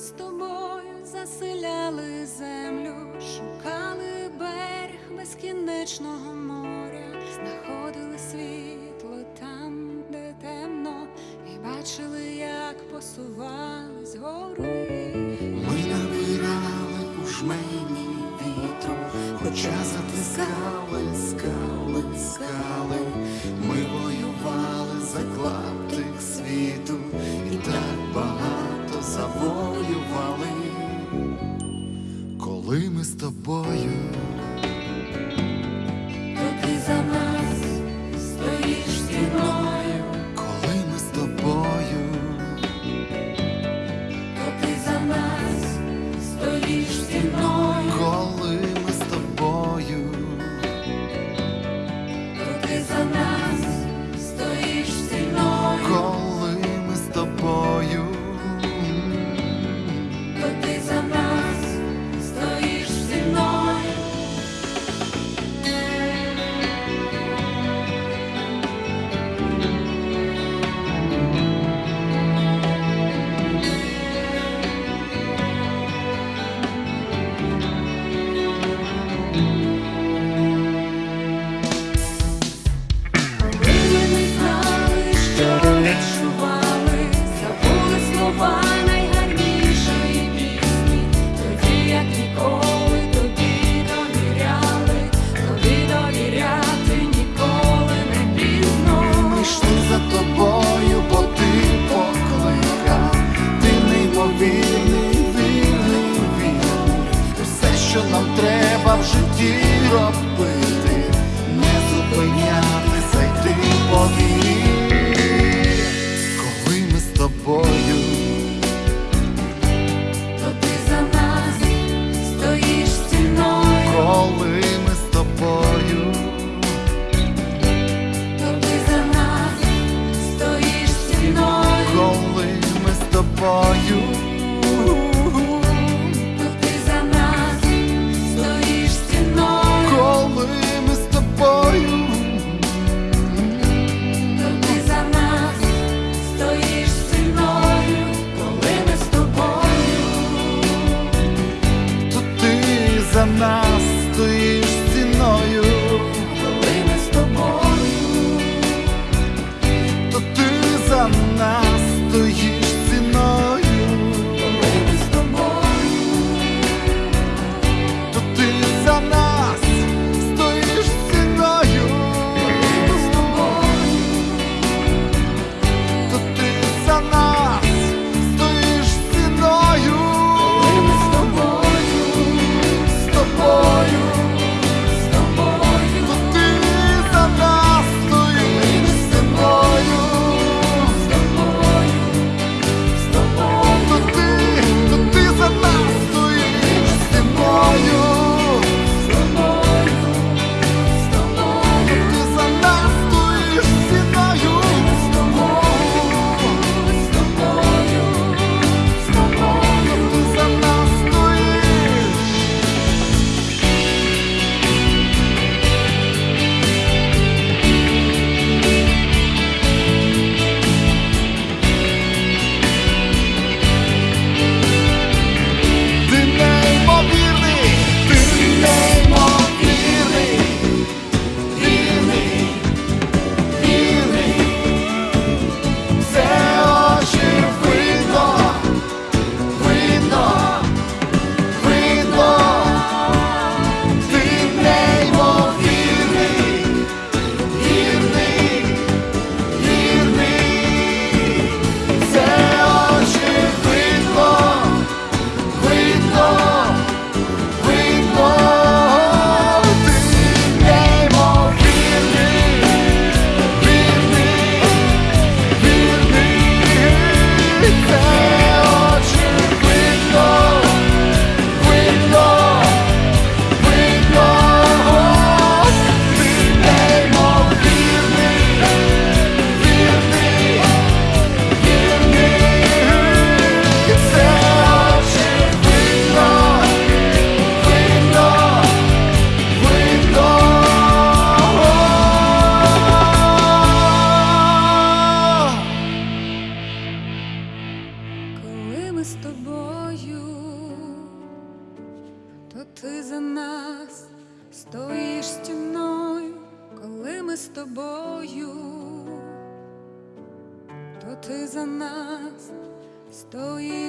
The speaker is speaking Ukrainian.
з тобою заселяли землю, шукали берег безкінечного моря, знаходили світло там, де темно, і бачили, як посували. тобою. то ти за нас стоїш стіною, коли ми з тобою, то ти за нас стоїш.